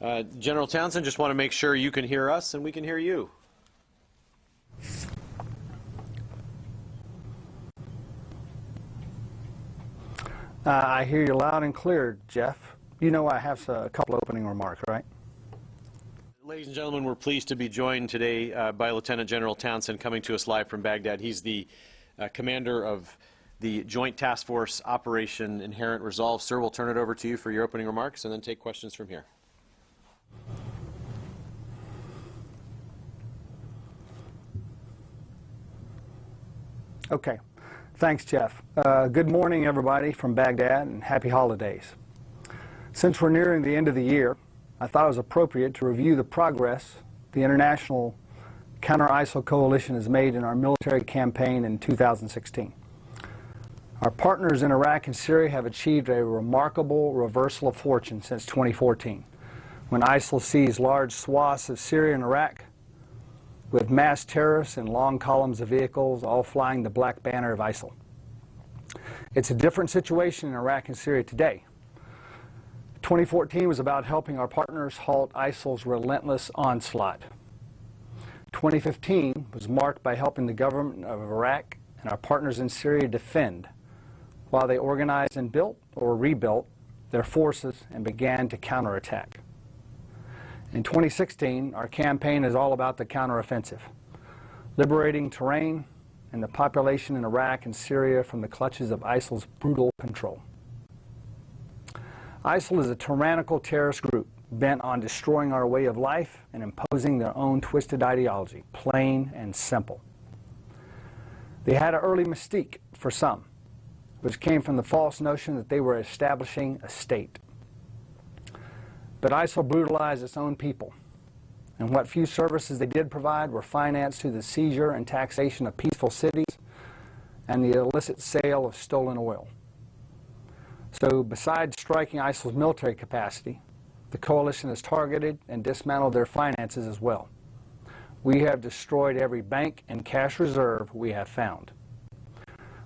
Uh, General Townsend, just want to make sure you can hear us and we can hear you. Uh, I hear you loud and clear, Jeff. You know I have a couple opening remarks, right? Ladies and gentlemen, we're pleased to be joined today uh, by Lieutenant General Townsend coming to us live from Baghdad. He's the uh, commander of the Joint Task Force Operation Inherent Resolve. Sir, we'll turn it over to you for your opening remarks and then take questions from here. Okay. Thanks, Jeff. Uh, good morning, everybody from Baghdad, and happy holidays. Since we're nearing the end of the year, I thought it was appropriate to review the progress the International Counter-ISIL Coalition has made in our military campaign in 2016. Our partners in Iraq and Syria have achieved a remarkable reversal of fortune since 2014, when ISIL seized large swaths of Syria and Iraq with mass terrorists and long columns of vehicles all flying the black banner of ISIL. It's a different situation in Iraq and Syria today. 2014 was about helping our partners halt ISIL's relentless onslaught. 2015 was marked by helping the government of Iraq and our partners in Syria defend while they organized and built or rebuilt their forces and began to counterattack. In 2016, our campaign is all about the counteroffensive, liberating terrain and the population in Iraq and Syria from the clutches of ISIL's brutal control. ISIL is a tyrannical terrorist group bent on destroying our way of life and imposing their own twisted ideology, plain and simple. They had an early mystique for some, which came from the false notion that they were establishing a state. But ISIL brutalized its own people, and what few services they did provide were financed through the seizure and taxation of peaceful cities and the illicit sale of stolen oil. So besides striking ISIL's military capacity, the coalition has targeted and dismantled their finances as well. We have destroyed every bank and cash reserve we have found.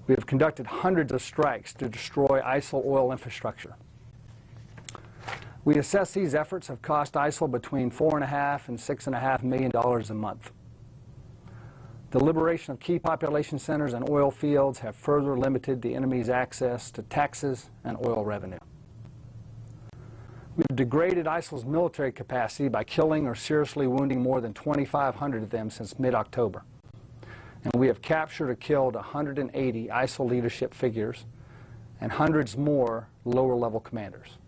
We have conducted hundreds of strikes to destroy ISIL oil infrastructure. We assess these efforts have cost ISIL between four and a half and six and a half million dollars a month. The liberation of key population centers and oil fields have further limited the enemy's access to taxes and oil revenue. We've degraded ISIL's military capacity by killing or seriously wounding more than 2,500 of them since mid-October. And we have captured or killed 180 ISIL leadership figures and hundreds more lower-level commanders.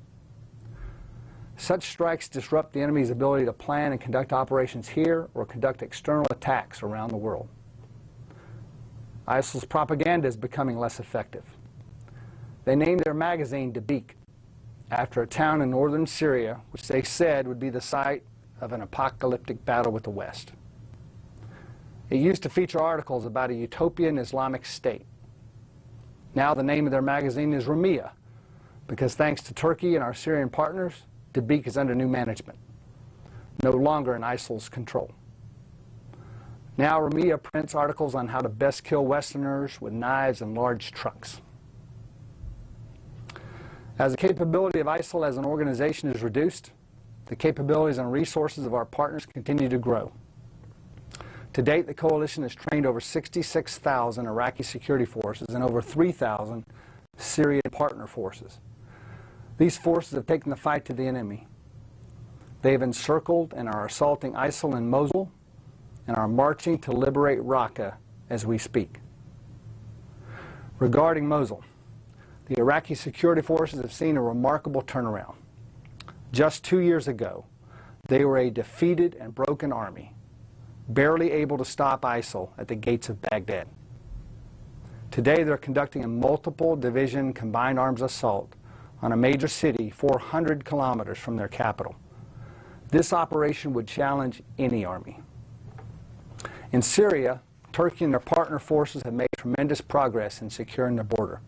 Such strikes disrupt the enemy's ability to plan and conduct operations here or conduct external attacks around the world. ISIL's propaganda is becoming less effective. They named their magazine Dabiq after a town in northern Syria which they said would be the site of an apocalyptic battle with the West. It used to feature articles about a utopian Islamic state. Now the name of their magazine is Rumiyah because thanks to Turkey and our Syrian partners, Dabiq is under new management, no longer in ISIL's control. Now Rumiyah prints articles on how to best kill Westerners with knives and large trucks. As the capability of ISIL as an organization is reduced, the capabilities and resources of our partners continue to grow. To date, the coalition has trained over 66,000 Iraqi security forces and over 3,000 Syrian partner forces. These forces have taken the fight to the enemy. They have encircled and are assaulting ISIL in Mosul and are marching to liberate Raqqa as we speak. Regarding Mosul, the Iraqi security forces have seen a remarkable turnaround. Just two years ago, they were a defeated and broken army, barely able to stop ISIL at the gates of Baghdad. Today, they're conducting a multiple division combined arms assault on a major city 400 kilometers from their capital. This operation would challenge any army. In Syria, Turkey and their partner forces have made tremendous progress in securing the border,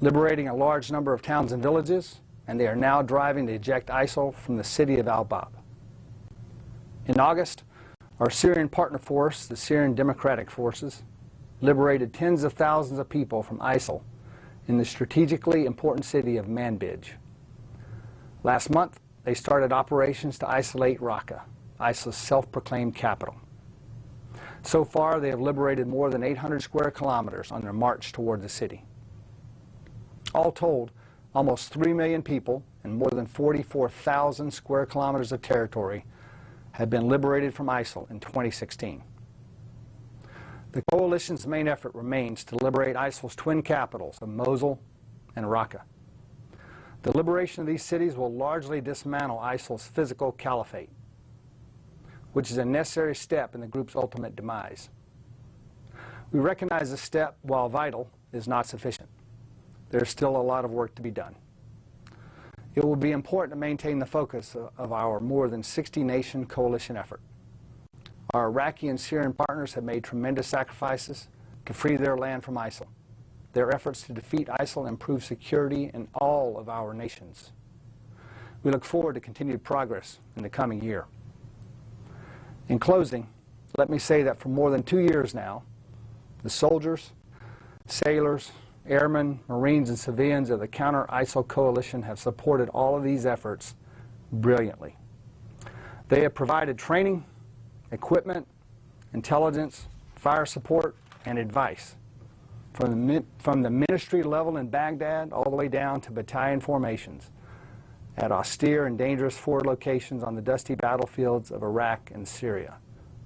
liberating a large number of towns and villages, and they are now driving to eject ISIL from the city of Al-Bab. In August, our Syrian partner force, the Syrian Democratic Forces, liberated tens of thousands of people from ISIL in the strategically important city of Manbij. Last month, they started operations to isolate Raqqa, ISIL's self-proclaimed capital. So far, they have liberated more than 800 square kilometers on their march toward the city. All told, almost 3 million people and more than 44,000 square kilometers of territory have been liberated from ISIL in 2016. The coalition's main effort remains to liberate ISIL's twin capitals of Mosul and Raqqa. The liberation of these cities will largely dismantle ISIL's physical caliphate, which is a necessary step in the group's ultimate demise. We recognize this step, while vital, is not sufficient. There's still a lot of work to be done. It will be important to maintain the focus of our more than 60-nation coalition effort. Our Iraqi and Syrian partners have made tremendous sacrifices to free their land from ISIL. Their efforts to defeat ISIL improve security in all of our nations. We look forward to continued progress in the coming year. In closing, let me say that for more than two years now, the soldiers, sailors, airmen, Marines, and civilians of the Counter-ISIL Coalition have supported all of these efforts brilliantly. They have provided training, equipment, intelligence, fire support, and advice from the, from the ministry level in Baghdad all the way down to battalion formations at austere and dangerous forward locations on the dusty battlefields of Iraq and Syria.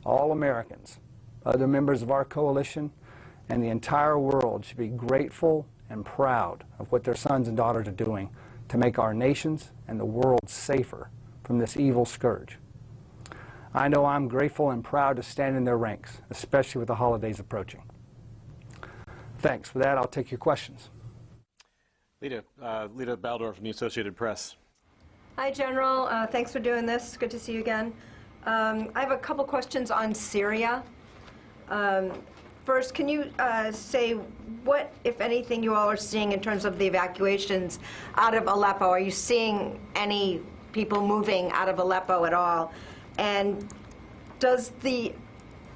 All Americans, other members of our coalition, and the entire world should be grateful and proud of what their sons and daughters are doing to make our nations and the world safer from this evil scourge. I know I'm grateful and proud to stand in their ranks, especially with the holidays approaching. Thanks. For that, I'll take your questions. Lita, uh, Lita Baldor from the Associated Press. Hi, General. Uh, thanks for doing this. Good to see you again. Um, I have a couple questions on Syria. Um, first, can you uh, say what, if anything, you all are seeing in terms of the evacuations out of Aleppo? Are you seeing any people moving out of Aleppo at all? And does the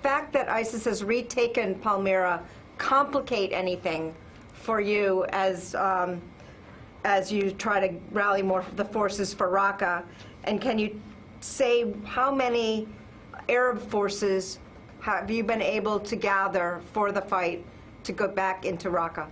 fact that ISIS has retaken Palmyra complicate anything for you as um, as you try to rally more the forces for Raqqa? And can you say how many Arab forces have you been able to gather for the fight to go back into Raqqa?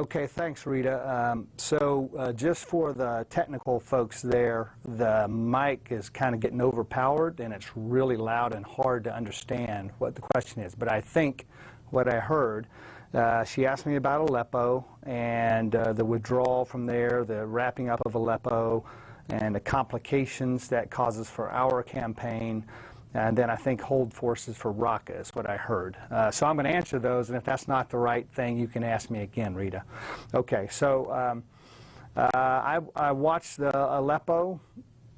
Okay, thanks, Rita. Um, so uh, just for the technical folks there, the mic is kind of getting overpowered, and it's really loud and hard to understand what the question is. But I think what I heard, uh, she asked me about Aleppo and uh, the withdrawal from there, the wrapping up of Aleppo, and the complications that causes for our campaign and then I think hold forces for Raqqa is what I heard. Uh, so I'm going to answer those, and if that's not the right thing, you can ask me again, Rita. Okay, so um, uh, I, I, watched the Aleppo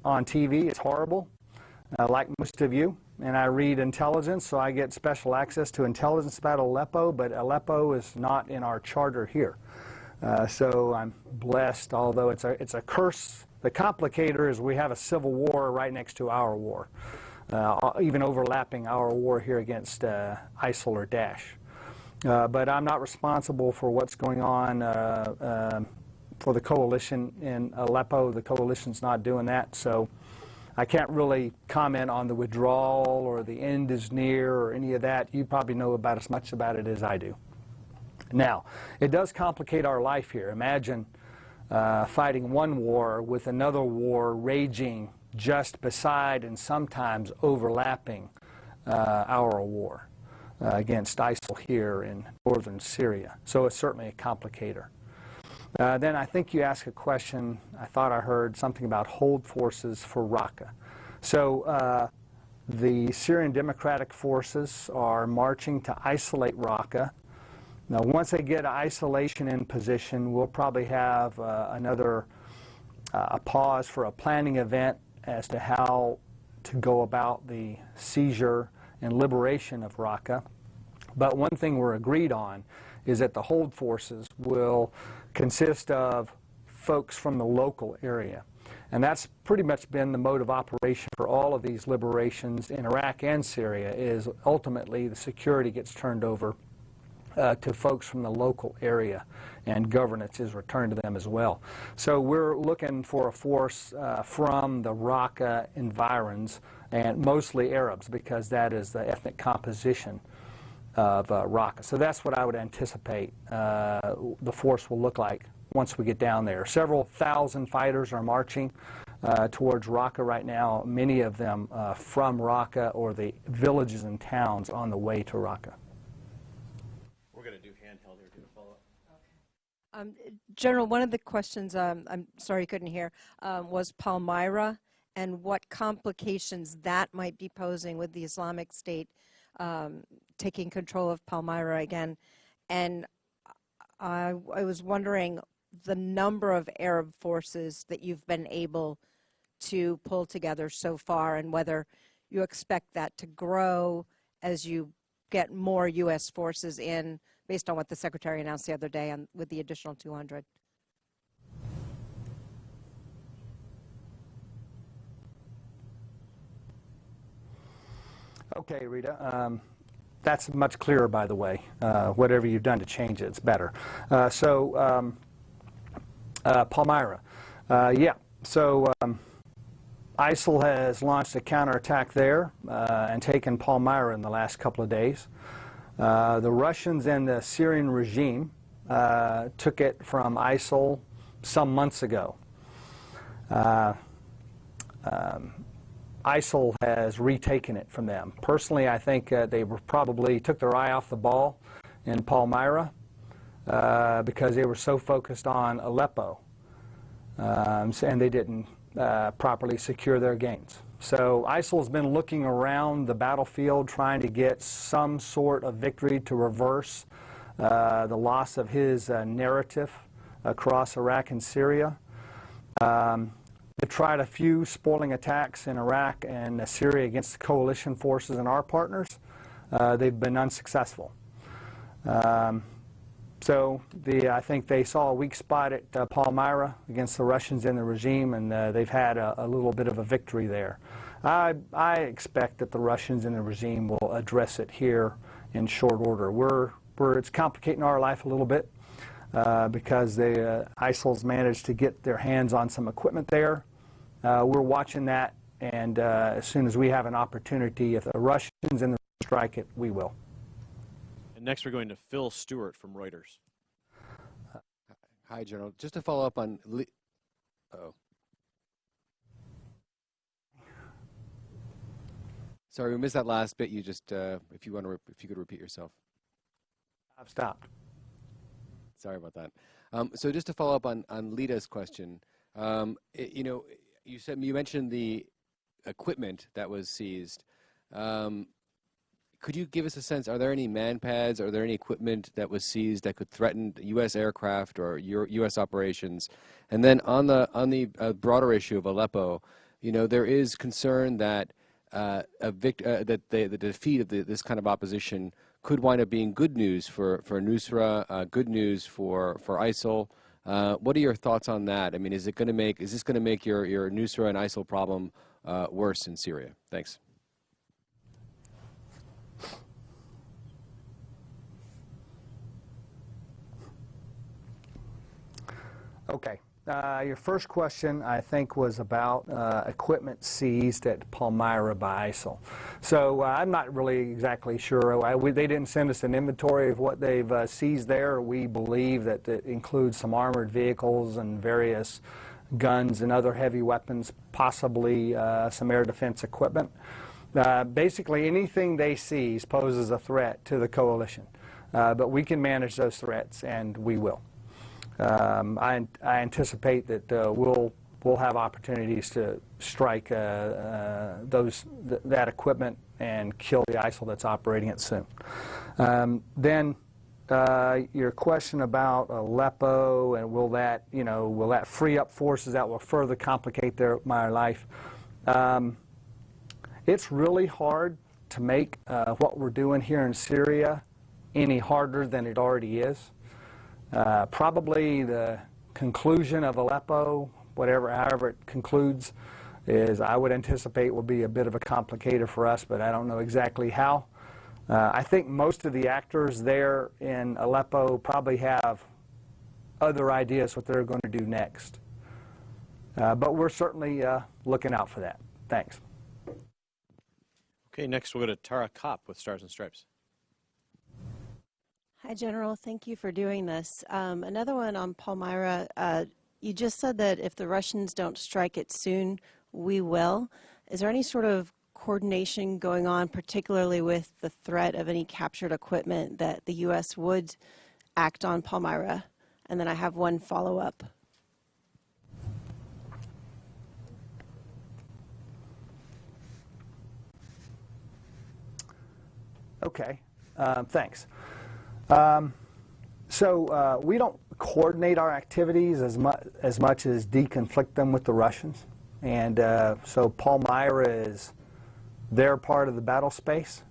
on TV. It's horrible, uh, like most of you. And I read intelligence, so I get special access to intelligence about Aleppo, but Aleppo is not in our charter here. Uh, so I'm blessed, although it's a, it's a curse. The complicator is we have a civil war right next to our war even overlapping our war here against uh, ISIL or Daesh. Uh, but I'm not responsible for what's going on uh, for the coalition in Aleppo. The coalition's not doing that, so I can't really comment on the withdrawal or the end is near or any of that. You probably know about as much about it as I do. Now, it does complicate our life here. Imagine uh, fighting one war with another war raging just beside and sometimes overlapping uh, our war uh, against ISIL here in northern Syria. So it's certainly a complicator. Uh, then I think you asked a question, I thought I heard something about hold forces for Raqqa. So uh, the Syrian Democratic Forces are marching to isolate Raqqa. Now once they get isolation in position, we'll probably have uh, another uh, a pause for a planning event as to how to go about the seizure and liberation of Raqqa. But one thing we're agreed on is that the hold forces will consist of folks from the local area. And that's pretty much been the mode of operation for all of these liberations in Iraq and Syria is ultimately the security gets turned over uh, to folks from the local area, and governance is returned to them as well. So we're looking for a force uh, from the Raqqa environs, and mostly Arabs, because that is the ethnic composition of uh, Raqqa. So that's what I would anticipate uh, the force will look like once we get down there. Several thousand fighters are marching uh, towards Raqqa right now, many of them uh, from Raqqa or the villages and towns on the way to Raqqa. We're going to do handheld here. Do a follow-up. Um, General, one of the questions, um, I'm sorry you couldn't hear, um, was Palmyra and what complications that might be posing with the Islamic State um, taking control of Palmyra again. And I, I was wondering the number of Arab forces that you've been able to pull together so far and whether you expect that to grow as you get more U.S. forces in based on what the Secretary announced the other day on, with the additional 200. Okay, Rita. Um, that's much clearer, by the way. Uh, whatever you've done to change it, it's better. Uh, so, um, uh, Palmyra. Uh, yeah, so um, ISIL has launched a counterattack there uh, and taken Palmyra in the last couple of days. Uh, the Russians and the Syrian regime took it from ISIL some months ago. Um, ISIL has retaken it from them. Personally, I think uh, they probably took their eye off the ball in Palmyra uh, because they were so focused on Aleppo, um, and they didn't uh, properly secure their gains. So ISIL has been looking around the battlefield trying to get some sort of victory to reverse uh, the loss of his uh, narrative across Iraq and Syria. Um, They've tried a few spoiling attacks in Iraq and Syria against coalition forces and our partners. Uh, they've been unsuccessful. Um, so the, I think they saw a weak spot at uh, Palmyra against the Russians and the regime, and uh, they've had a, a, little bit of a victory there. I, I expect that the Russians and the regime will address it here in short order. We're, we're, it's complicating our life a little bit uh, because the uh, ISIL's managed to get their hands on some equipment there. Uh, we're watching that, and uh, as soon as we have an opportunity, if the Russians and the strike it, we will. And next, we're going to Phil Stewart from Reuters. Hi, General. Just to follow up on. Le- oh. Sorry, we missed that last bit. You just, uh, if you want to, if you could repeat yourself. I've stopped. Sorry about that. Um, so just to follow up on on Lita's question, um, it, you know, you said you mentioned the equipment that was seized. Um, could you give us a sense? Are there any MANPADS? Are there any equipment that was seized that could threaten U.S. aircraft or U.S. operations? And then on the on the uh, broader issue of Aleppo, you know, there is concern that uh, vict- uh, that the, the defeat of the, this kind of opposition could wind up being good news for for Nusra, uh, good news for for ISIL. Uh, what are your thoughts on that? I mean, is it going to make is this going to make your your Nusra and ISIL problem uh, worse in Syria? Thanks. Okay. Uh, your first question, I think, was about uh, equipment seized at Palmyra by ISIL. So uh, I'm not really exactly sure. I, we, they didn't send us an inventory of what they've uh, seized there. We believe that it includes some armored vehicles and various guns and other heavy weapons, possibly uh, some air defense equipment. Uh, basically, anything they seize poses a threat to the coalition. but we can manage those threats, and we will. Um, I, I, anticipate that uh, we'll we'll have opportunities to strike uh, uh, those th that equipment and kill the ISIL that's operating it soon. Um, then uh, your question about Aleppo and will that you know will that free up forces that will further complicate their my life? Um, it's really hard to make uh, what we're doing here in Syria any harder than it already is. Uh, probably the conclusion of Aleppo whatever, however it concludes, is I would anticipate will be a bit of a complicator for us, but I don't know exactly how. Uh, I think most of the actors there in Aleppo probably have other ideas what they're going to do next. Uh, but we're certainly uh, looking out for that. Thanks. Okay, next we'll go to Tara Copp with Stars and Stripes. Hi, General. Thank you for doing this. Um, another one on Palmyra. Uh, you just said that if the Russians don't strike it soon, we will. Is there any sort of coordination going on, particularly with the threat of any captured equipment, that the U.S. would act on Palmyra? And then I have one follow up. Okay, um, thanks. Um, so uh, we don't coordinate our activities as, mu- as much as deconflict them with the Russians. And uh, so Palmyra is their part of the battle space.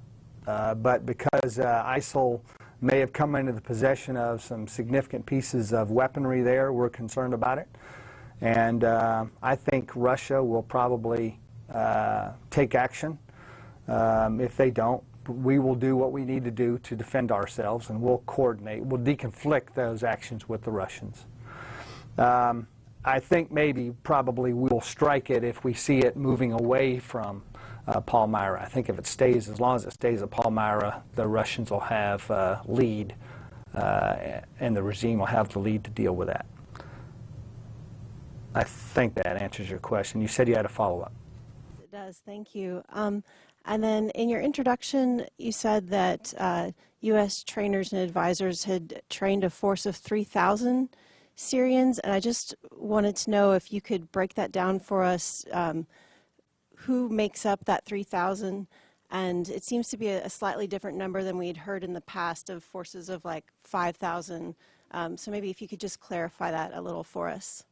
Uh, but because uh, ISIL may have come into the possession of some significant pieces of weaponry there, we're concerned about it. And uh, I think Russia will probably uh, take action. Um, if they don't, we will do what we need to do to defend ourselves, and we'll coordinate, we'll deconflict those actions with the Russians. Um, I think maybe, probably, we'll strike it if we see it moving away from uh, Palmyra. I think if it stays, as long as it stays at Palmyra, the Russians will have uh, lead, uh, and the regime will have the lead to deal with that. I think that answers your question. You said you had a follow-up. It does. Thank you. Um, and then in your introduction, you said that uh, U.S. trainers and advisors had trained a force of 3,000 Syrians, and I just wanted to know if you could break that down for us. Um, who makes up that 3,000? And it seems to be a, a, slightly different number than we had heard in the past of forces of like 5,000. Um, so maybe if you could just clarify that a little for us.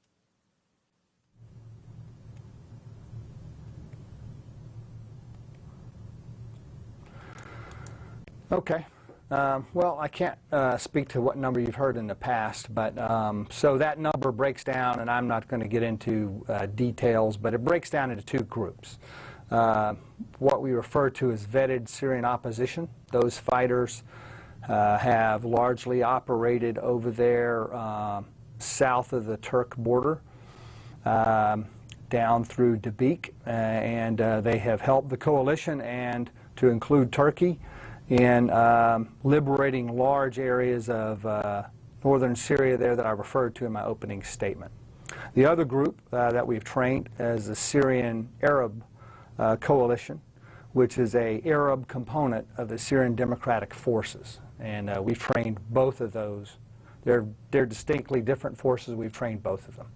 Okay. Um, well, I can't uh, speak to what number you've heard in the past, but um, so that number breaks down, and I'm not going to get into uh, details, but it breaks down into two groups. Uh, what we refer to as vetted Syrian opposition. Those fighters uh, have largely operated over there um, south of the Turk border, um, down through Dabiq, uh, and uh, they have helped the coalition and to include Turkey in um, liberating large areas of uh, northern Syria there that I referred to in my opening statement. The other group uh, that we've trained is the Syrian Arab uh, Coalition, which is a Arab component of the Syrian Democratic Forces. And uh, we've trained both of those. They're, they're distinctly different forces. We've trained both of them.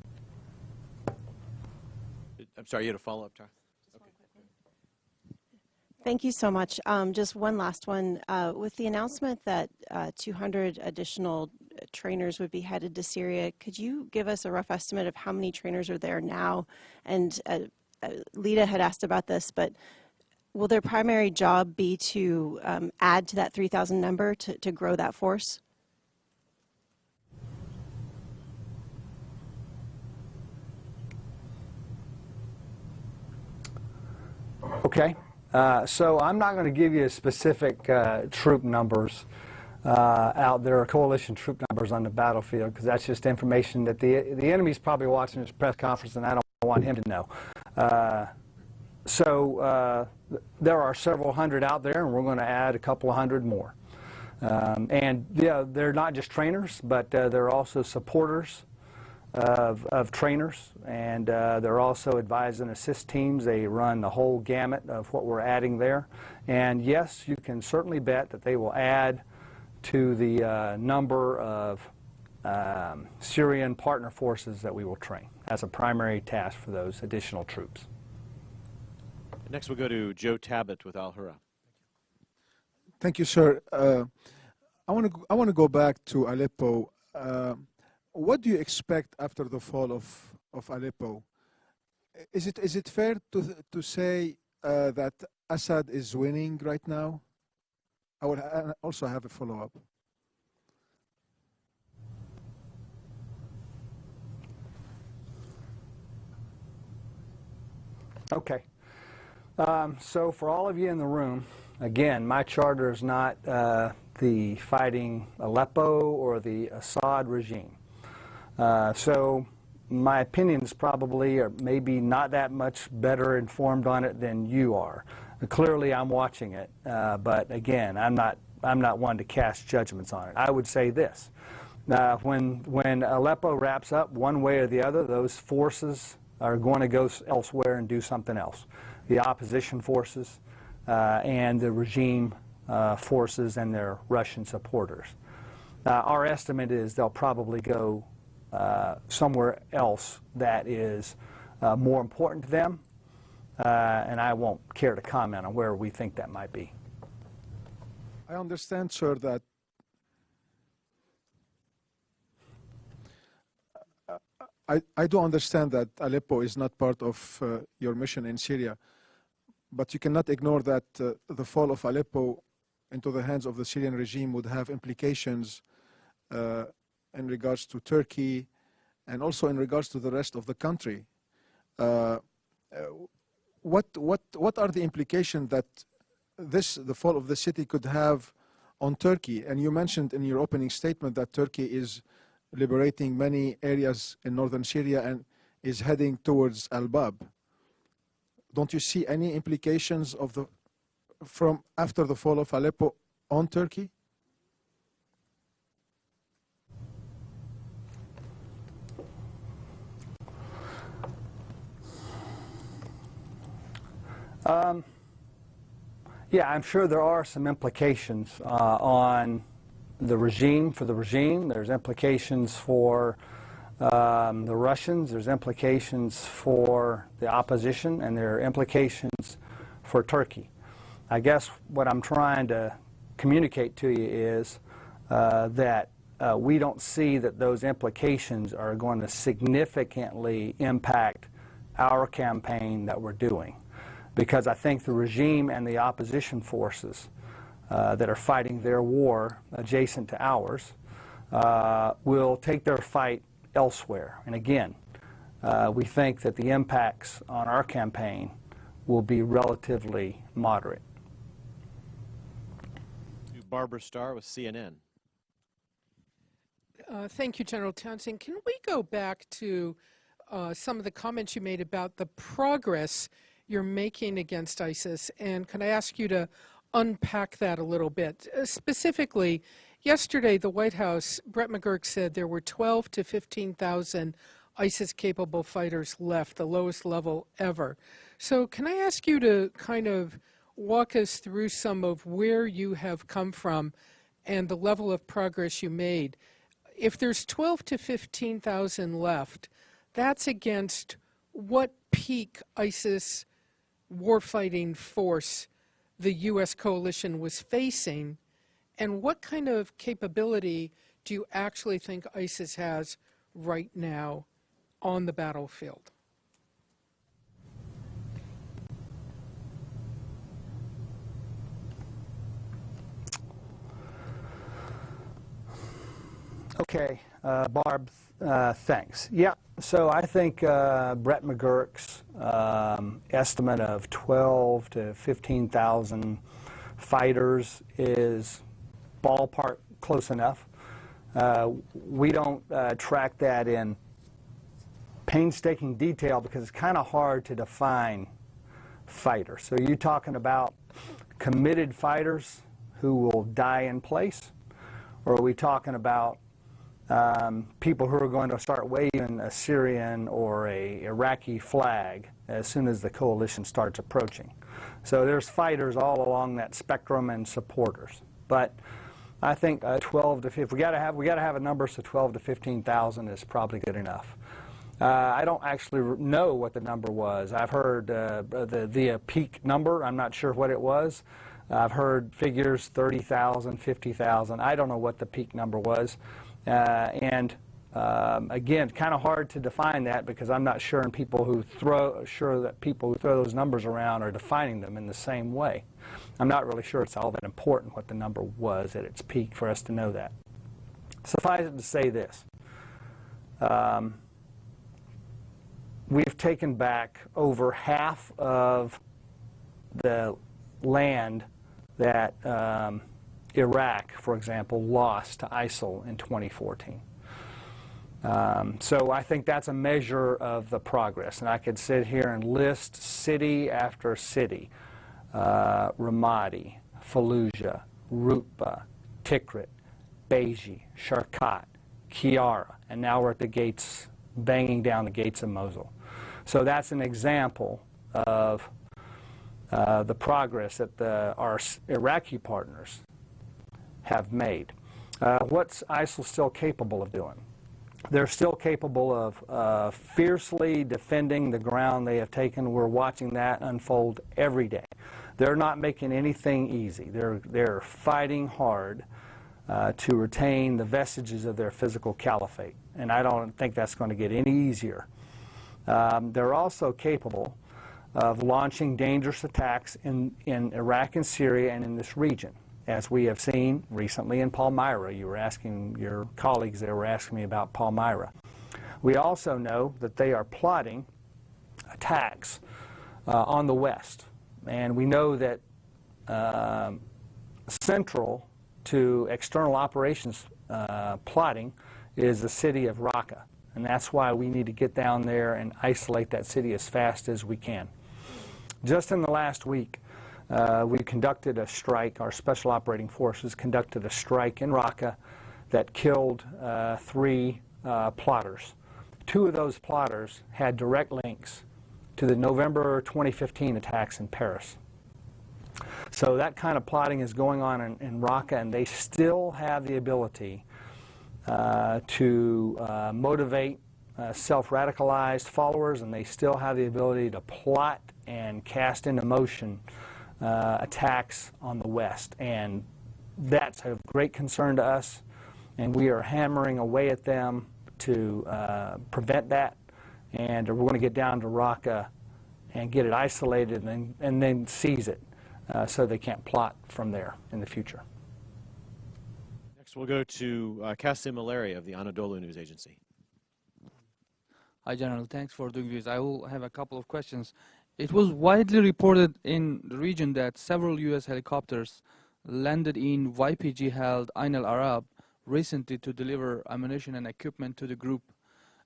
I'm sorry, you had a follow-up, Tara? Thank you so much. Um, just one last one. Uh, with the announcement that uh, 200 additional trainers would be headed to Syria, could you give us a rough estimate of how many trainers are there now? And uh, uh Lita had asked about this, but will their primary job be to um, add to that 3,000 number to, to grow that force? Okay. Uh, so I'm not going to give you specific uh, troop numbers uh, out there, coalition troop numbers on the battlefield, because that's just information that the the enemy's probably watching this press conference, and I don't want him to know. Uh, so uh, there are several hundred out there, and we're going to add a couple of hundred more. Um, and yeah, they're not just trainers, but they're also supporters of, of trainers, and uh, they're also advise and assist teams. They run the whole gamut of what we're adding there. And yes, you can certainly bet that they will add to the uh, number of um, Syrian partner forces that we will train as a primary task for those additional troops. Next, we'll go to Joe Tabet with Al Hurra. Thank you, sir. Uh, I want to I want to go back to Aleppo. Uh, what do you expect after the fall of, of Aleppo? Is it, is it fair to, to say uh, that Assad is winning right now? I would ha also have a follow-up. Okay. Um, so for all of you in the room, again, my charter is not uh, the fighting Aleppo or the Assad regime. Uh, so my opinions probably are maybe not that much better informed on it than you are. Clearly, I'm watching it, uh, but again, I'm not I'm not one to cast judgments on it. I would say this: uh, when when Aleppo wraps up, one way or the other, those forces are going to go elsewhere and do something else. The opposition forces uh, and the regime uh, forces and their Russian supporters. Uh, our estimate is they'll probably go uh, somewhere else that is uh, more important to them, uh, and I won't care to comment on where we think that might be. I understand, sir, that I, I do understand that Aleppo is not part of uh, your mission in Syria, but you cannot ignore that uh, the fall of Aleppo into the hands of the Syrian regime would have implications uh, in regards to Turkey and also in regards to the rest of the country. Uh, uh, what, what, what are the implications that this, the fall of the city could have on Turkey? And you mentioned in your opening statement that Turkey is liberating many areas in northern Syria and is heading towards Al-Bab. Don't you see any implications of the, from after the fall of Aleppo on Turkey? Um, yeah, I'm sure there are some implications uh, on the regime for the regime. There's implications for um, the Russians. There's implications for the opposition, and there are implications for Turkey. I guess what I'm trying to communicate to you is uh, that uh, we don't see that those implications are going to significantly impact our campaign that we're doing because I think the regime and the opposition forces uh, that are fighting their war adjacent to ours uh, will take their fight elsewhere. And again, uh, we think that the impacts on our campaign will be relatively moderate. Barbara Starr with CNN. Uh, thank you, General Townsend. Can we go back to uh, some of the comments you made about the progress you're making against ISIS? And can I ask you to unpack that a little bit? Uh, specifically, yesterday, the White House, Brett McGurk said there were 12 to 15,000 ISIS-capable fighters left, the lowest level ever. So can I ask you to kind of walk us through some of where you have come from and the level of progress you made? If there's 12 to 15,000 left, that's against what peak ISIS warfighting force the U.S. coalition was facing, and what kind of capability do you actually think ISIS has right now on the battlefield? Okay, uh, Barb, uh, thanks. Yeah, so I think uh, Brett McGurk's um, estimate of 12 to 15,000 fighters is ballpark close enough. Uh, we don't uh, track that in painstaking detail because it's kind of hard to define fighter. So you're talking about committed fighters who will die in place, or are we talking about um, people who are going to start waving a Syrian or a Iraqi flag as soon as the coalition starts approaching. So there's fighters all along that spectrum and supporters. But I think uh, 12 to 15, we got to have we got to have a number so 12 to 15,000 is probably good enough. Uh, I don't actually know what the number was. I've heard uh, the the peak number. I'm not sure what it was. I've heard figures 30,000, 50,000. I don't know what the peak number was. Uh, and um, again, kind of hard to define that because I'm not sure and people who throw sure that people who throw those numbers around are defining them in the same way. I'm not really sure it's all that important what the number was at its peak for us to know that. Suffice it to say this. Um, we've taken back over half of the land that um, Iraq, for example, lost to ISIL in 2014. Um, so I think that's a measure of the progress. And I could sit here and list city after city, uh, Ramadi, Fallujah, Rutba, Tikrit, Baiji, Sharqat, Qayyarah, and now we're at the gates, banging down the gates of Mosul. So that's an example of uh, the progress that the, our Iraqi partners have made. Uh, what's ISIL still capable of doing? They're still capable of uh, fiercely defending the ground they have taken. We're watching that unfold every day. They're not making anything easy. They're, they're fighting hard uh, to retain the vestiges of their physical caliphate. And I don't think that's going to get any easier. Um, they're also capable of launching dangerous attacks in, in Iraq and Syria and in this region. As we have seen recently in Palmyra, you were asking your colleagues there were asking me about Palmyra. We also know that they are plotting attacks uh, on the west. And we know that um, central to external operations uh, plotting is the city of Raqqa. And that's why we need to get down there and isolate that city as fast as we can. Just in the last week, uh, we conducted a strike, our Special Operating Forces conducted a strike in Raqqa that killed uh, three uh, plotters. Two of those plotters had direct links to the November 2015 attacks in Paris. So that kind of plotting is going on in, in Raqqa, and they still have the ability uh, to uh, motivate uh, self-radicalized followers, and they still have the ability to plot and cast into motion uh, attacks on the West. And that's of great concern to us, and we are hammering away at them to uh, prevent that. And we're going to get down to Raqqa and get it isolated and then, and then seize it uh, so they can't plot from there in the future. Next, we'll go to uh, Kasim Ileri of the Anadolu News Agency. Hi, General. Thanks for doing this. I will have a couple of questions. It was widely reported in the region that several U.S. helicopters landed in YPG-held Ain al-Arab recently to deliver ammunition and equipment to the group.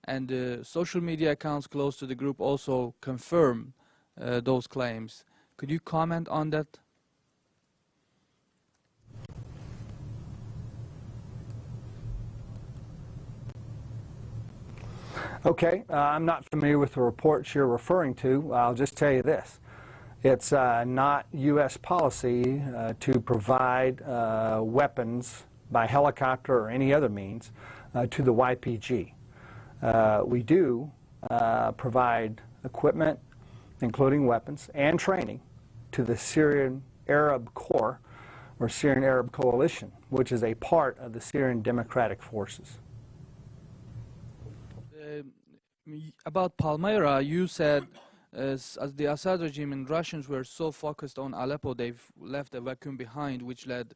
And uh, social media accounts close to the group also confirm uh, those claims. Could you comment on that? Okay, uh, I'm not familiar with the reports you're referring to. I'll just tell you this. It's uh, not U.S. policy uh, to provide uh, weapons by helicopter or any other means uh, to the YPG. Uh, we do provide equipment, including weapons, and training to the Syrian Arab Corps or Syrian Arab Coalition, which is a part of the Syrian Democratic Forces. About Palmyra, you said as, as, the Assad regime and Russians were so focused on Aleppo, they've left a vacuum behind, which led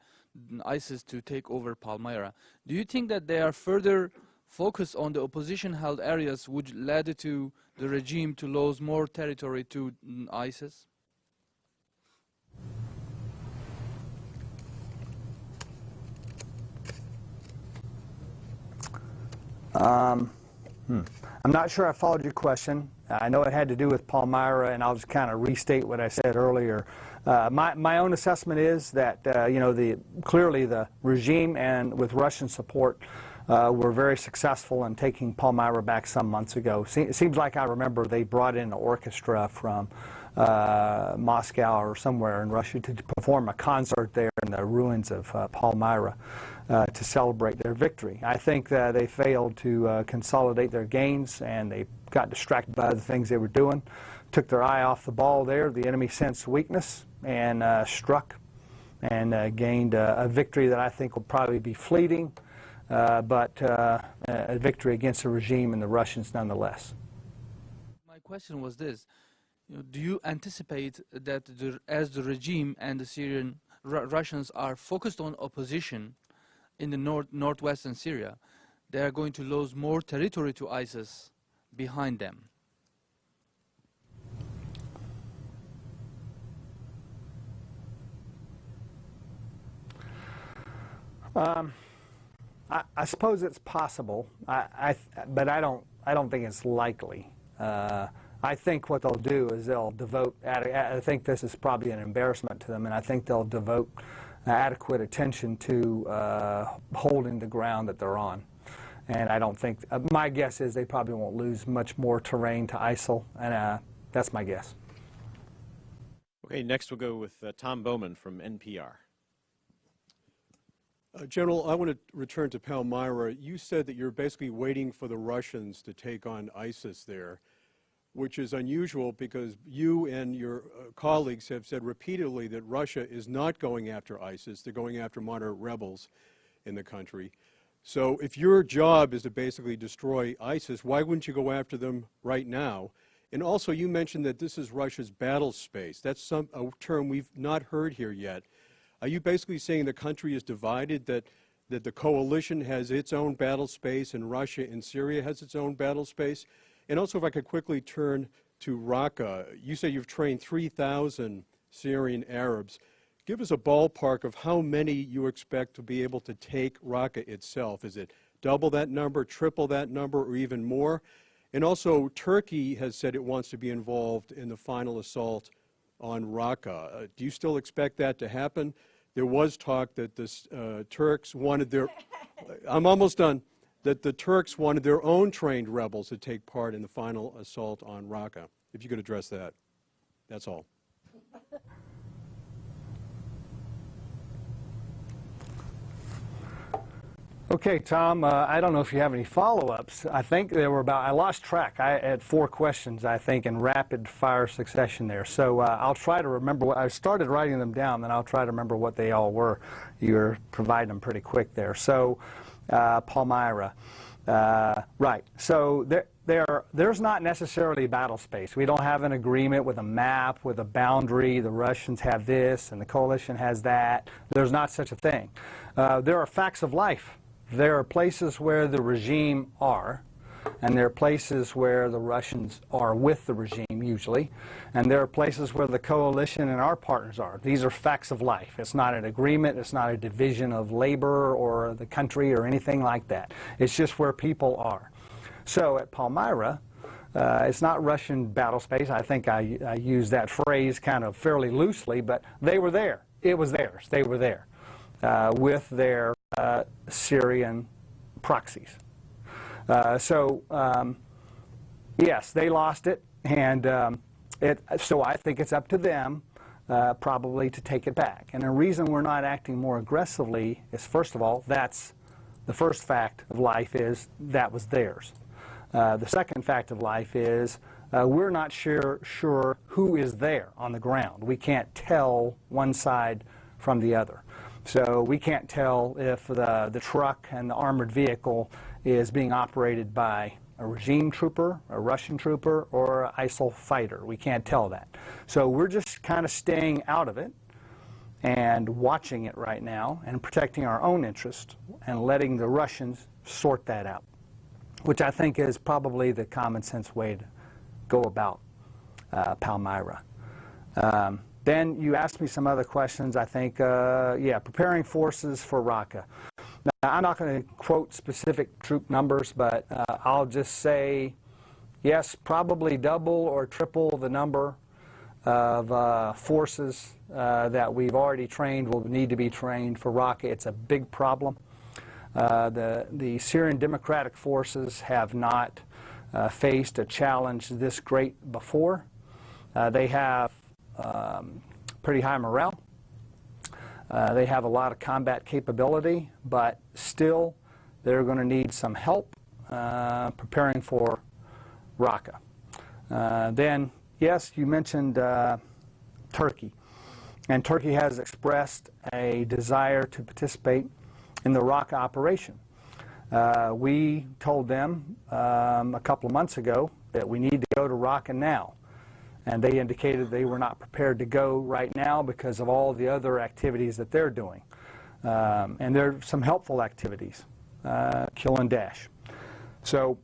ISIS to take over Palmyra. Do you think that they are further focused on the opposition-held areas, which led to the regime to lose more territory to ISIS? Um, hmm. I'm not sure I followed your question. I know it had to do with Palmyra, and I'll just kind of restate what I said earlier. Uh, my, my own assessment is that, uh, you know, the, clearly the regime and with Russian support uh, were very successful in taking Palmyra back some months ago. Se it seems like I remember they brought in an orchestra from uh, Moscow or somewhere in Russia to, perform a concert there in the ruins of uh, Palmyra uh, to celebrate their victory. I think that they failed to uh, consolidate their gains and they got distracted by the things they were doing, took their eye off the ball there. The enemy sensed weakness and uh, struck and uh, gained a victory that I think will probably be fleeting, but a victory against the regime and the Russians nonetheless. My question was this do you anticipate that the, as the regime and the Syrian Russians are focused on opposition in the north, northwestern Syria, they are going to lose more territory to ISIS behind them. Um, I, I, suppose it's possible, I, I but I don't, I don't think it's likely. Uh, I think what they'll do is they'll devote, I think this is probably an embarrassment to them, and I think they'll devote adequate attention to uh, holding the ground that they're on. And I don't think, uh, my guess is they probably won't lose much more terrain to ISIL, and uh, that's my guess. Okay, next we'll go with uh, Tom Bowman from NPR. Uh, General, I want to return to Palmyra. You said that you're basically waiting for the Russians to take on ISIS there, which is unusual because you and your uh, colleagues have said repeatedly that Russia is not going after ISIS. They're going after moderate rebels in the country. So if your job is to basically destroy ISIS, why wouldn't you go after them right now? And also, you mentioned that this is Russia's battle space. That's some, a term we've not heard here yet. Are you basically saying the country is divided, that, that the coalition has its own battle space and Russia and Syria has its own battle space? And also, if I could quickly turn to Raqqa, you say you've trained 3,000 Syrian Arabs. Give us a ballpark of how many you expect to be able to take Raqqa itself. Is it double that number, triple that number, or even more? And also, Turkey has said it wants to be involved in the final assault on Raqqa. Uh, do you still expect that to happen? There was talk that the uh, Turks wanted their, I'm almost done, that the Turks wanted their own trained rebels to take part in the final assault on Raqqa. If you could address that. That's all. Okay, Tom, uh, I don't know if you have any follow-ups. I think there were about, I lost track. I had four questions, I think, in rapid fire succession there. So uh, I'll try to remember what, I started writing them down, then I'll try to remember what they all were. You're providing them pretty quick there. So, Palmyra. Uh, right, so there, there, there's not necessarily battle space. We don't have an agreement with a map, with a boundary. The Russians have this and the coalition has that. There's not such a thing. Uh, there are facts of life there are places where the regime are, and there are places where the Russians are with the regime, usually, and there are places where the coalition and our partners are. These are facts of life. It's not an agreement, it's not a division of labor or the country or anything like that. It's just where people are. So at Palmyra, uh, it's not Russian battle space. I think I, I use that phrase kind of fairly loosely, but they were there. It was theirs. They were there uh, with their uh, Syrian proxies. Uh, so, um, yes, they lost it, and um, it, so I think it's up to them uh, probably to take it back. And the reason we're not acting more aggressively is, first of all, that's the first fact of life is that was theirs. Uh, the second fact of life is uh, we're not sure, sure who is there on the ground. We can't tell one side from the other. So we can't tell if the, the truck and the armored vehicle is being operated by a regime trooper, a Russian trooper, or an ISIL fighter. We can't tell that. So we're just kind of staying out of it and watching it right now and protecting our own interest and letting the Russians sort that out, which I think is probably the common sense way to go about uh, Palmyra. Um, then you asked me some other questions, I think. Uh, yeah, preparing forces for Raqqa. Now, I'm not going to quote specific troop numbers, but uh, I'll just say, yes, probably double or triple the number of uh, forces uh, that we've already trained will need to be trained for Raqqa. It's a big problem. Uh, the, the Syrian Democratic Forces have not uh, faced a challenge this great before. they have um, pretty high morale. Uh, they have a lot of combat capability, but still they're going to need some help uh, preparing for Raqqa. Uh, then, yes, you mentioned uh, Turkey. And Turkey has expressed a desire to participate in the Raqqa operation. Uh, we told them um, a couple of months ago that we need to go to Raqqa now and they indicated they were not prepared to go right now because of all the other activities that they're doing. Um, and there are some helpful activities, uh, kill and dash. So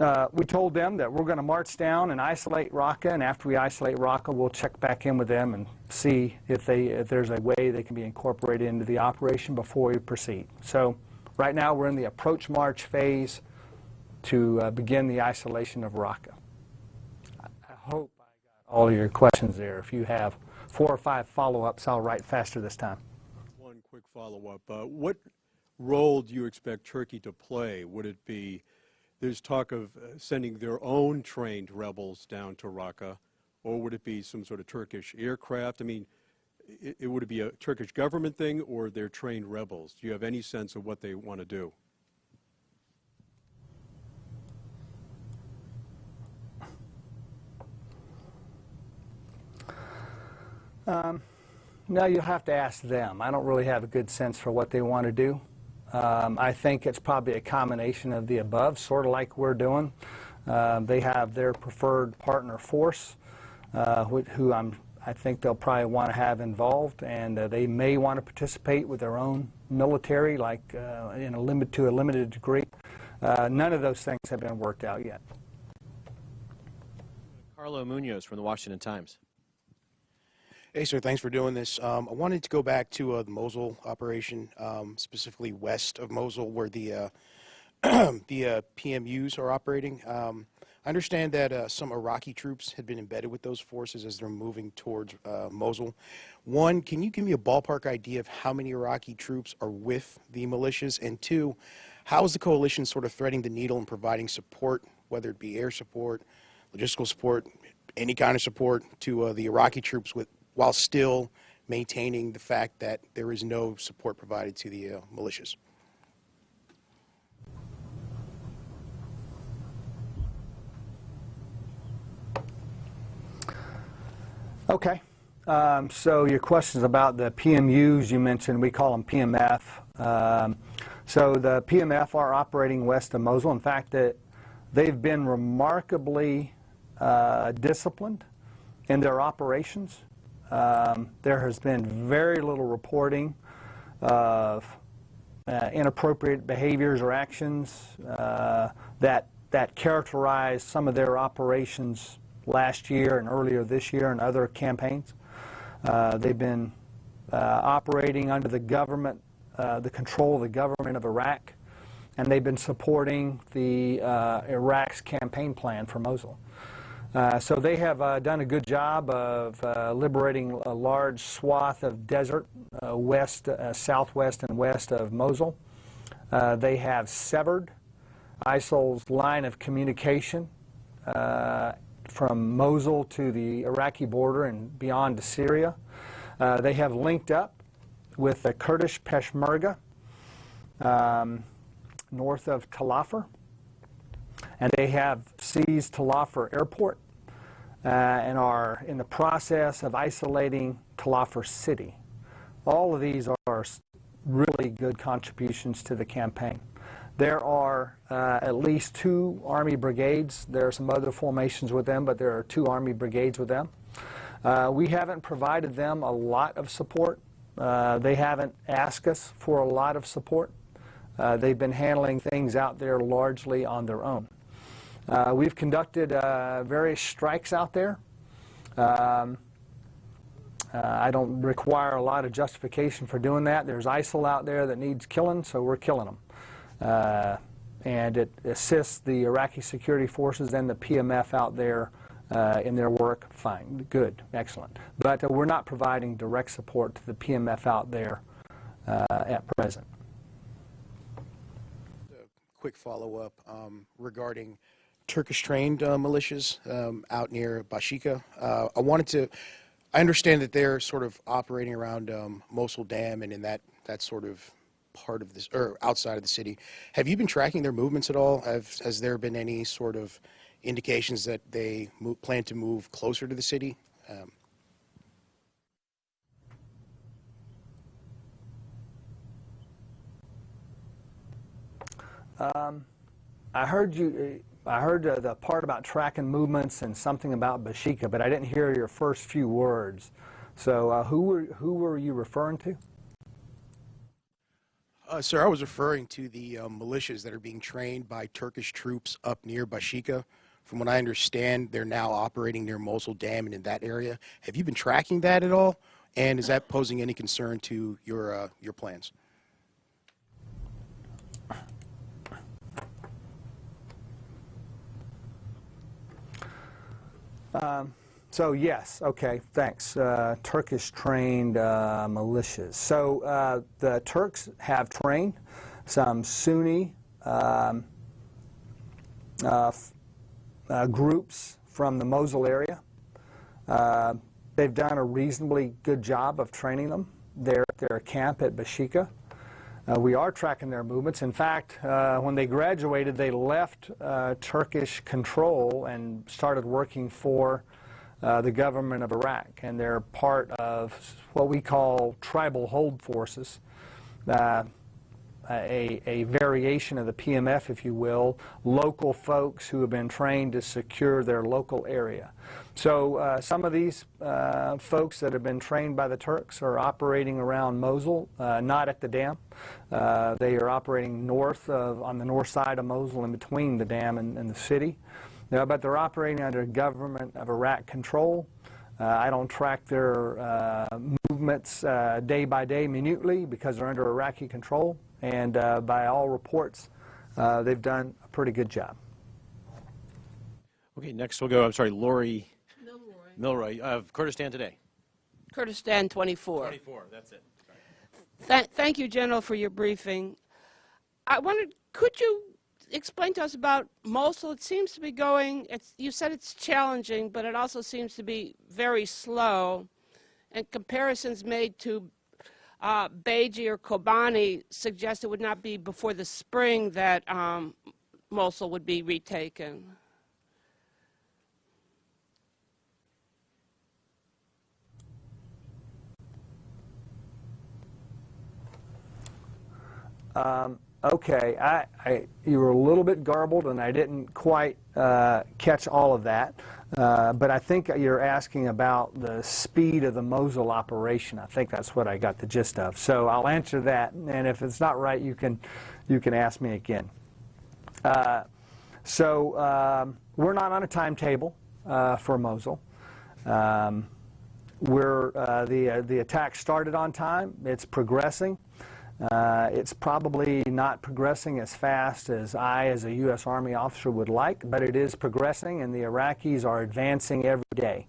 uh, we told them that we're going to march down and isolate Raqqa, and after we isolate Raqqa, we'll check back in with them and see if, they, if there's a way they can be incorporated into the operation before we proceed. So right now we're in the approach march phase to uh, begin the isolation of Raqqa. I hope all your questions there. If you have four or five follow-ups, I'll write faster this time. One quick follow-up. Uh, What role do you expect Turkey to play? Would it be, there's talk of uh, sending their own trained rebels down to Raqqa, or would it be some sort of Turkish aircraft? I mean, i- it, would it be a Turkish government thing or their trained rebels? Do you have any sense of what they want to do? No, you'll have to ask them. I don't really have a good sense for what they want to do. Um, I think it's probably a combination of the above, sort of like we're doing. Uh, they have their preferred partner force, uh, wh- who I'm, I think they'll probably want to have involved, and uh, they may want to participate with their own military, like uh, in a limit to a limited degree. Uh, none of those things have been worked out yet. Carlo Munoz from the Washington Times. Hey, sir, thanks for doing this. Um, I wanted to go back to uh, the Mosul operation, um, specifically west of Mosul, where the uh, the uh, PMUs are operating. Um, I understand that uh, some Iraqi troops had been embedded with those forces as they're moving towards uh, Mosul. One, can you give me a ballpark idea of how many Iraqi troops are with the militias? And two, how is the coalition sort of threading the needle and providing support, whether it be air support, logistical support, any kind of support to uh, the Iraqi troops with, while still maintaining the fact that there is no support provided to the uh, militias? Okay. Um, so your questions about the PMUs you mentioned, we call them PMF. Um, so the PMF are operating west of Mosul. In fact, that they've been remarkably uh, disciplined in their operations. Um, there has been very little reporting of uh, inappropriate behaviors or actions uh, that that characterized some of their operations last year and earlier this year and other campaigns. Uh, they've been uh, operating under the government, uh, the control of the government of Iraq, and they've been supporting the uh, Iraq's campaign plan for Mosul. Uh, so they have uh, done a good job of uh, liberating a large swath of desert uh, west, uh, southwest, and west of Mosul. They have severed ISIL's line of communication from Mosul to the Iraqi border and beyond to Syria. They have linked up with the Kurdish Peshmerga um, north of Talafar, and they have seized Talafar Airport uh, and are in the process of isolating Talafar City. All of these are really good contributions to the campaign. There are uh, at least two Army brigades. There are some other formations with them, but there are two Army brigades with them. Uh, we haven't provided them a lot of support. Uh, they haven't asked us for a lot of support. Uh, they've been handling things out there largely on their own. Uh, we've conducted uh, various strikes out there. Um, uh, I don't require a lot of justification for doing that. There's ISIL out there that needs killing, so we're killing them. Uh, and it assists the Iraqi security forces and the PMF out there uh, in their work. Fine, good, excellent. But uh, we're not providing direct support to the PMF out there uh, at present. A quick follow-up um, regarding Turkish-trained uh, militias um, out near Bashika. Uh, I wanted to, I understand that they're sort of operating around um, Mosul Dam and in that, that sort of part of this, or outside of the city. Have you been tracking their movements at all? Have, has there been any sort of indications that they move, plan to move closer to the city? Um, I heard you. I heard uh, the part about tracking movements and something about Bashika, but I didn't hear your first few words. So, uh, who were who were you referring to? Uh, sir, I was referring to the um, militias that are being trained by Turkish troops up near Bashika. From what I understand, they're now operating near Mosul Dam and in that area. Have you been tracking that at all? And is that posing any concern to your uh, your plans? So yes, okay, thanks. Uh, Turkish-trained uh, militias. So uh, the Turks have trained some Sunni um, uh, uh, groups from the Mosul area. Uh, they've done a reasonably good job of training them. They're at their camp at Bashika. Uh, we are tracking their movements. In fact, uh, when they graduated, they left uh, Turkish control and started working for uh, the government of Iraq. And they're part of what we call tribal hold forces, uh, a, a variation of the PMF, if you will, local folks who have been trained to secure their local area. So uh, some of these uh, folks that have been trained by the Turks are operating around Mosul, uh, not at the dam. Uh, they are operating north of, on the north side of Mosul in between the dam and, and the city. Uh, but they're operating under government of Iraq control. Uh, I don't track their uh, movements uh, day by day minutely because they're under Iraqi control. And uh, by all reports, uh, they've done a pretty good job. Okay, next we'll go, I'm sorry, Laurie Mylroie of Kurdistan Today. Kurdistan 24. 24, that's it. Th- thank you, General, for your briefing. I wondered, could you explain to us about Mosul? It seems to be going, it's, you said it's challenging, but it also seems to be very slow. And comparisons made to uh, Baiji or Kobani suggest it would not be before the spring that um, Mosul would be retaken. Okay, I, I, you were a little bit garbled, and I didn't quite uh, catch all of that. Uh, but I think you're asking about the speed of the Mosul operation. I think that's what I got the gist of. So I'll answer that, and if it's not right, you can, you can ask me again. Uh, so um, we're not on a timetable uh, for Mosul. Um, we're, uh, the, uh, the attack started on time. It's progressing. Uh, it's probably not progressing as fast as I, as a U.S. Army officer, would like, but it is progressing, and the Iraqis are advancing every day.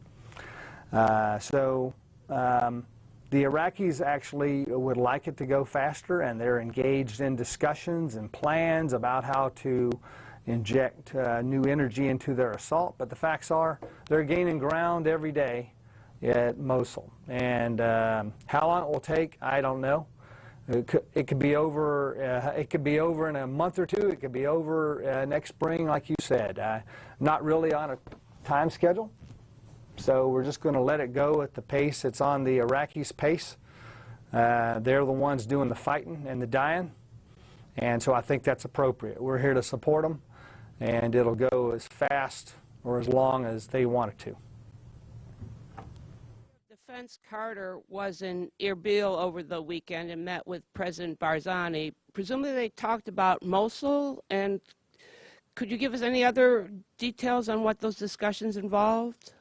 Uh, so um, the Iraqis actually would like it to go faster, and they're engaged in discussions and plans about how to inject uh, new energy into their assault. But the facts are they're gaining ground every day at Mosul. And um, how long it will take, I don't know. It could, it could be over. Uh, it could be over in a month or two. It could be over uh, next spring, like you said. Uh, not really on a time schedule, so we're just going to let it go at the pace it's on the Iraqis' pace. Uh, they're the ones doing the fighting and the dying, and so I think that's appropriate. We're here to support them, and it'll go as fast or as long as they want it to. Defense Carter was in Erbil over the weekend and met with President Barzani. Presumably they talked about Mosul, and could you give us any other details on what those discussions involved?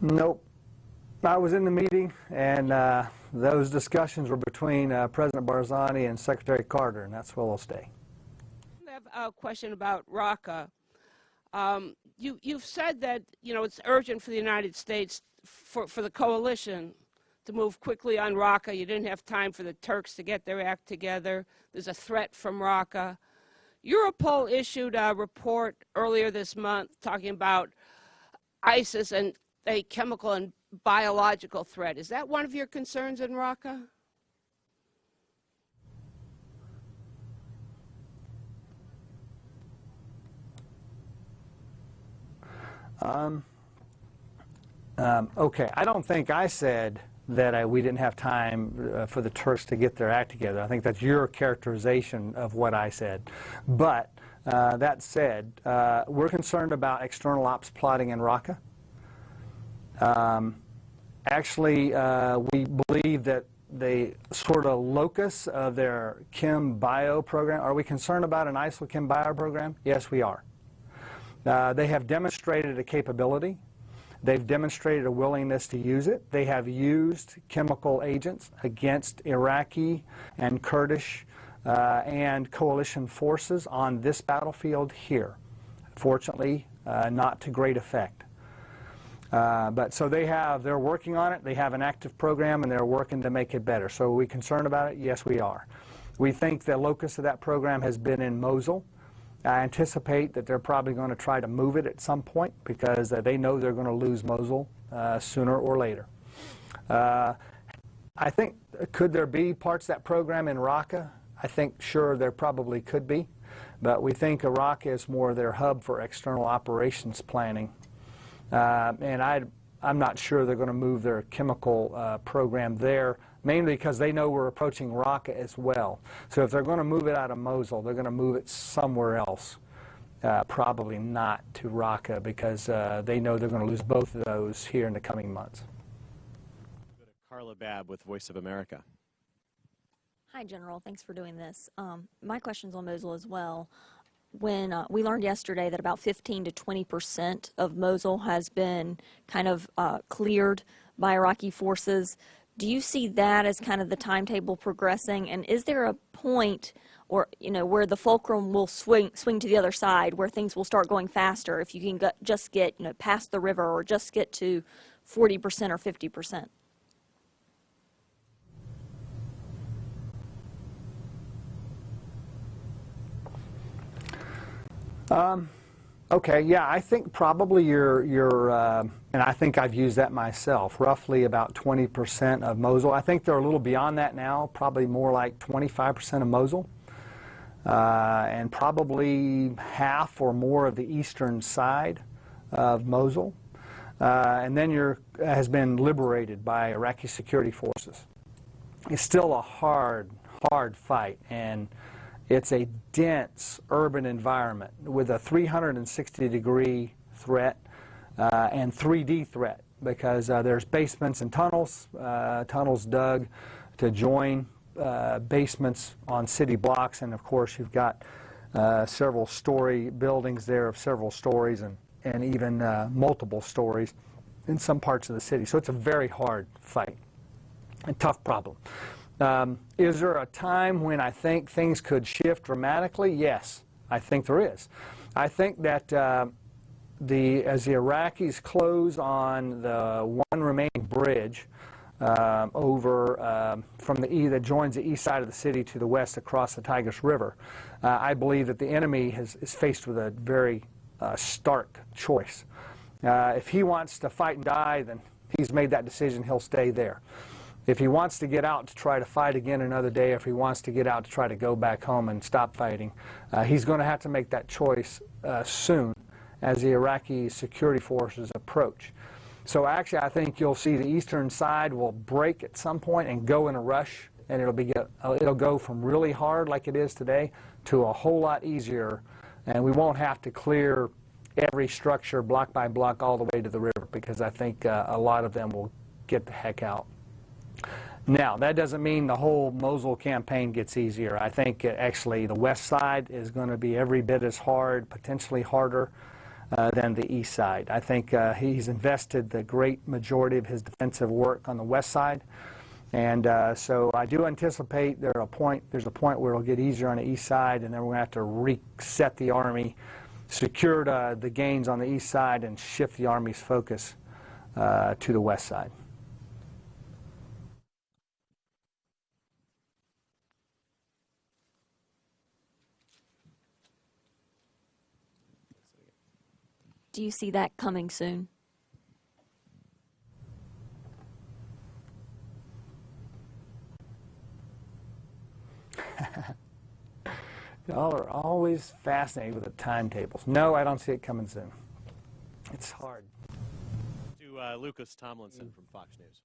Nope. I was in the meeting, and uh, those discussions were between uh, President Barzani and Secretary Carter, and that's where we'll stay. Have a question about Raqqa. Um, you, you've said that you know it's urgent for the United States for, for the coalition to move quickly on Raqqa. You didn't have time for the Turks to get their act together. There's a threat from Raqqa. Europol issued a report earlier this month talking about ISIS and a chemical and biological threat. Is that one of your concerns in Raqqa? Um, okay, I don't think I said that I, we didn't have time uh, for the Turks to get their act together. I think that's your characterization of what I said. But uh, that said, uh, we're concerned about external ops plotting in Raqqa. Um, actually, uh, we believe that the sort of locus of their Chem Bio program, are we concerned about an ISIL Chem Bio program? Yes, we are. Uh, they have demonstrated a capability. They've demonstrated a willingness to use it. They have used chemical agents against Iraqi and Kurdish uh, and coalition forces on this battlefield here. Fortunately, uh, not to great effect. Uh, but so they have, they're working on it. They have an active program and they're working to make it better. So are we concerned about it? Yes, we are. We think the locus of that program has been in Mosul. I anticipate that they're probably going to try to move it at some point because uh, they know they're going to lose Mosul uh, sooner or later. Uh, I think, could there be parts of that program in Raqqa? I think, sure, there probably could be. But we think Iraq is more their hub for external operations planning. Uh, and I, I'm not sure they're going to move their chemical uh, program there mainly because they know we're approaching Raqqa as well. So if they're going to move it out of Mosul, they're going to move it somewhere else. Uh, probably not to Raqqa because uh, they know they're going to lose both of those here in the coming months. Go to Carla Babb with Voice of America. Hi, General. Thanks for doing this. Um, my question's on Mosul as well. When uh, we learned yesterday that about 15 to 20 percent of Mosul has been kind of uh, cleared by Iraqi forces, do you see that as kind of the timetable progressing? And is there a point, or you know, where the fulcrum will swing swing to the other side, where things will start going faster if you can go, just get you know past the river or just get to 40 percent or 50 percent? Um, okay, yeah, I think probably you're, you're uh, and I think I've used that myself, roughly about 20% of Mosul. I think they're a little beyond that now, probably more like 25% of Mosul. Uh, and probably half or more of the eastern side of Mosul. Uh, and then you're, has been liberated by Iraqi security forces. It's still a hard, hard fight, and it's a dense urban environment with a 360 degree threat and 3D threat because uh, there's basements and tunnels, uh, tunnels dug to join uh, basements on city blocks, and of course you've got uh, several story buildings there of several stories and, and even uh, multiple stories in some parts of the city. So it's a very hard fight and tough problem. Um, is there a time when I think things could shift dramatically? Yes, I think there is. I think that uh, the, as the Iraqis close on the one remaining bridge uh, over uh, from the e that joins the east side of the city to the west across the Tigris River, uh, I believe that the enemy has, is faced with a very uh, stark choice. Uh, if he wants to fight and die, then he's made that decision. He'll stay there. If he wants to get out to try to fight again another day, if he wants to get out to try to go back home and stop fighting, uh, he's going to have to make that choice soon as the Iraqi security forces approach. So actually, I think you'll see the eastern side will break at some point and go in a rush, and it'll be uh, it'll go from really hard like it is today to a whole lot easier, and we won't have to clear every structure block by block all the way to the river because I think uh, a lot of them will get the heck out. Now, that doesn't mean the whole Mosul campaign gets easier. I think uh, actually the west side is going to be every bit as hard, potentially harder uh, than the east side. I think uh, he's invested the great majority of his defensive work on the west side. And uh, so I do anticipate there a point, there's a point where it'll get easier on the east side, and then we're going to have to reset the Army, secure the gains on the east side, and shift the Army's focus uh, to the west side. Do you see that coming soon? Y'all are always fascinated with the timetables. No, I don't see it coming soon. It's hard. To uh, Lucas Tomlinson from Fox News.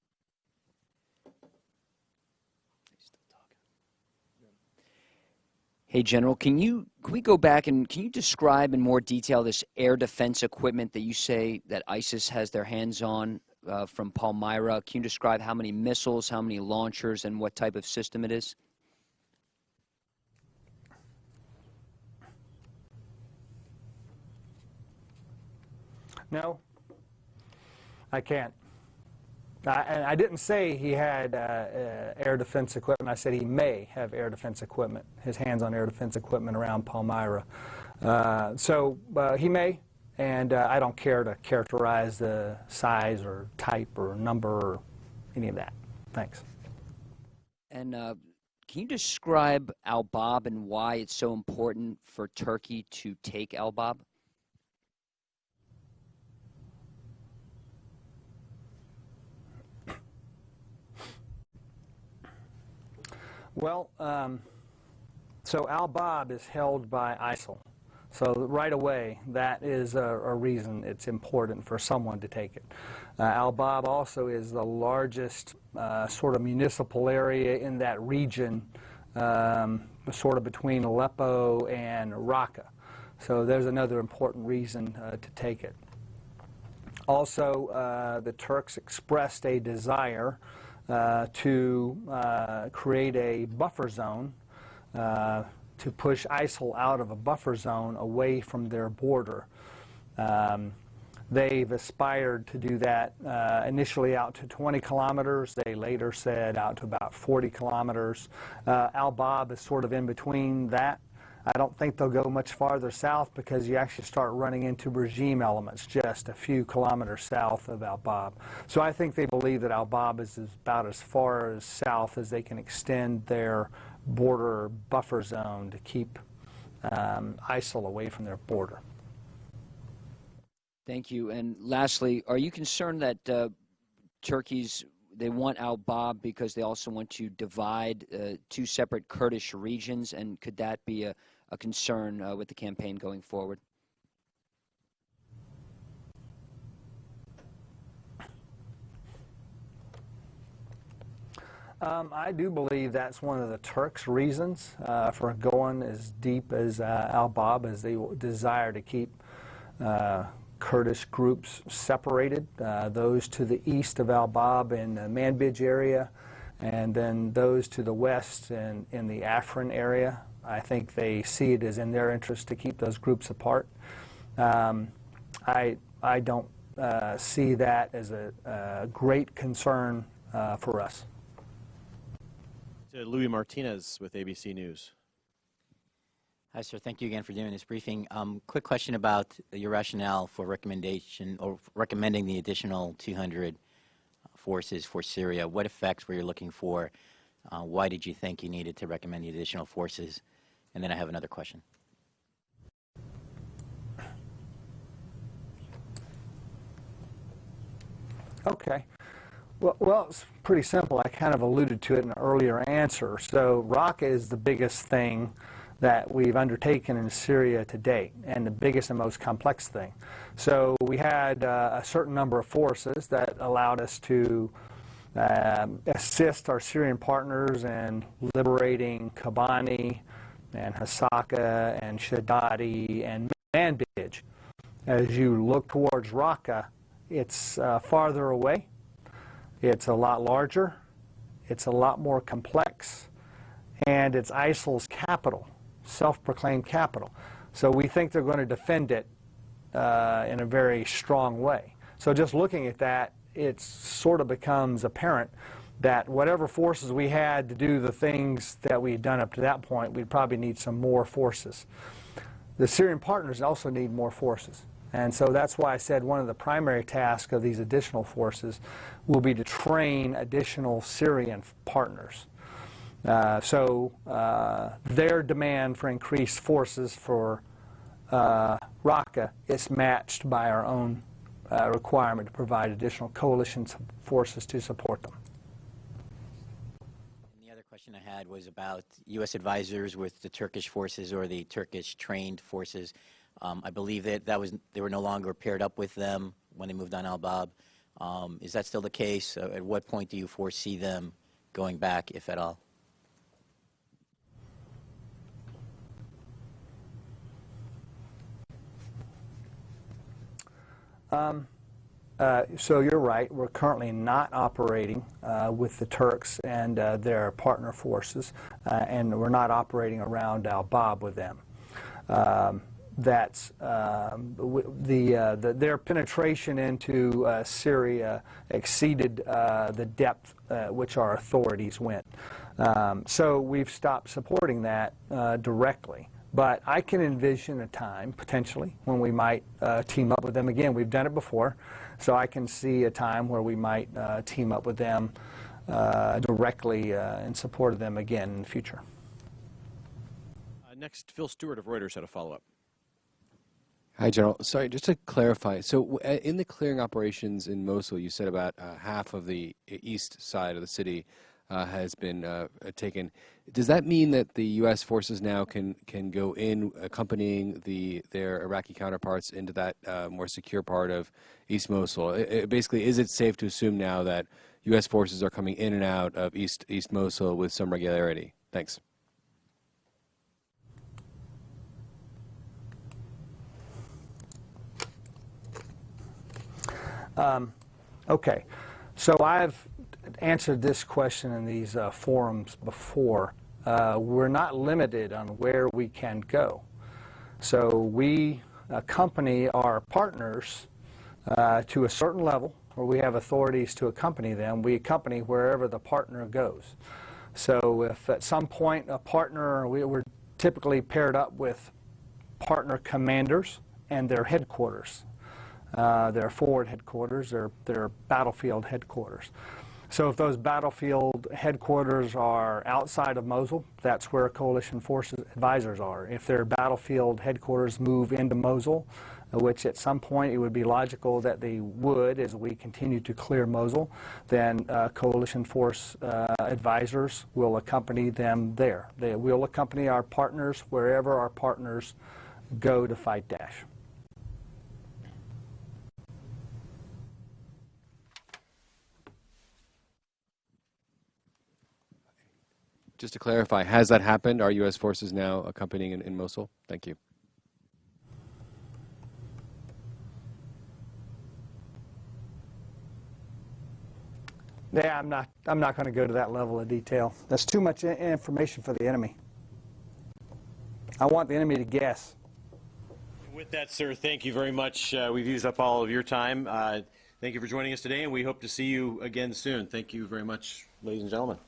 Hey, General, can you can we go back and can you describe in more detail this air defense equipment that you say that ISIS has their hands on? uh, from Palmyra. Can you describe how many missiles, how many launchers, and what type of system it is? No, I can't. And I didn't say he had uh, uh, air defense equipment. I said he may have air defense equipment, his hands on air defense equipment around Palmyra. Uh, so uh, he may, and uh, I don't care to characterize the size or type or number or any of that. Thanks. And uh, can you describe Al Bab and why it's so important for Turkey to take Al Bab? Well, um, so Al Bab is held by ISIL. So right away, that is a, a reason it's important for someone to take it. Uh, Al Bab also is the largest uh, sort of municipal area in that region, um, sort of between Aleppo and Raqqa. So there's another important reason uh, to take it. Also, uh, the Turks expressed a desire to uh, create a buffer zone uh, to push ISIL out of a buffer zone away from their border. Um, they've aspired to do that uh, initially out to 20 kilometers. They later said out to about 40 kilometers. Uh, Al Bab is sort of in between that. I don't think they'll go much farther south because you actually start running into regime elements just a few kilometers south of Al Bab. So I think they believe that Al Bab is about as far as south as they can extend their border buffer zone to keep um, ISIL away from their border. Thank you. And lastly, are you concerned that uh, Turkey's they want Al Bab because they also want to divide uh, two separate Kurdish regions, and could that be a, a concern uh, with the campaign going forward? Um, I do believe that's one of the Turks' reasons uh, for going as deep as uh, Al Bab, as they desire to keep uh, Kurdish groups separated. Uh, those to the east of Al Bab in the Manbij area, and then those to the west in, in the Afrin area. I think they see it as in their interest to keep those groups apart. Um, I, I don't uh, see that as a, a great concern uh, for us. To Luis Martinez with ABC News. Hi, sir. Thank you again for doing this briefing. Um, quick question about your rationale for recommendation or recommending the additional 200 forces for Syria. What effects were you looking for? Uh, why did you think you needed to recommend the additional forces? And then I have another question. Okay. Well, well, it's pretty simple. I kind of alluded to it in an earlier answer. So Raqqa is the biggest thing that we've undertaken in Syria to date, and the biggest and most complex thing. So we had uh, a certain number of forces that allowed us to um, assist our Syrian partners in liberating Kobani and Hasaka and Shadadi and Manbij. As you look towards Raqqa, it's uh, farther away, it's a lot larger, it's a lot more complex, and it's ISIL's capital self-proclaimed capital. So we think they're going to defend it uh, in a very strong way. So just looking at that, it sort of becomes apparent that whatever forces we had to do the things that we had done up to that point, we'd probably need some more forces. The Syrian partners also need more forces. And so that's why I said one of the primary tasks of these additional forces will be to train additional Syrian partners. Uh, so uh, their demand for increased forces for uh, Raqqa is matched by our own uh, requirement to provide additional coalition forces to support them. Question I had was about U.S. advisors with the Turkish forces or the Turkish trained forces. Um, I believe that, that was, they were no longer paired up with them when they moved on Al-Bab. Um, is that still the case? Uh, at what point do you foresee them going back, if at all? Um, Uh, so you're right. We're currently not operating uh, with the Turks and uh, their partner forces, uh, and we're not operating around Al Bab with them. Um, that's um, the, uh, the their penetration into uh, Syria exceeded the depth which our authorities went. Um, so we've stopped supporting that directly. But I can envision a time, potentially, when we might team up with them again. We've done it before, so I can see a time where we might uh, team up with them uh, directly uh, in support of them again in the future. Uh, Next, Phil Stewart of Reuters had a follow-up. Hi, General. Sorry, just to clarify. So, uh, in the clearing operations in Mosul, you said about uh, half of the east side of the city has been uh, uh, taken. Does that mean that the U.S. forces now can can go in, accompanying the their Iraqi counterparts into that uh, more secure part of East Mosul? I- I- basically, is it safe to assume now that U.S. forces are coming in and out of East East Mosul with some regularity? Thanks. Um, okay, so I've answered this question in these uh, forums before. Uh, we're not limited on where we can go. So we accompany our partners uh, to a certain level where we have authorities to accompany them. We accompany wherever the partner goes. So if at some point a partner, we, we're typically paired up with partner commanders and their headquarters uh, their forward headquarters, their, their battlefield headquarters. So if those battlefield headquarters are outside of Mosul, that's where coalition forces advisors are. If their battlefield headquarters move into Mosul, uh, which at some point it would be logical that they would as we continue to clear Mosul, then uh, coalition force uh, advisors will accompany them there. They will accompany our partners wherever our partners go to fight Daesh. Just to clarify, has that happened? Are U.S. forces now accompanying in, in Mosul? Thank you. Yeah, I'm not, I'm not going to go to that level of detail. That's too much information for the enemy. I want the enemy to guess. With that, sir, thank you very much. Uh, We've used up all of your time. Uh, Thank you for joining us today, and we hope to see you again soon. Thank you very much, ladies and gentlemen.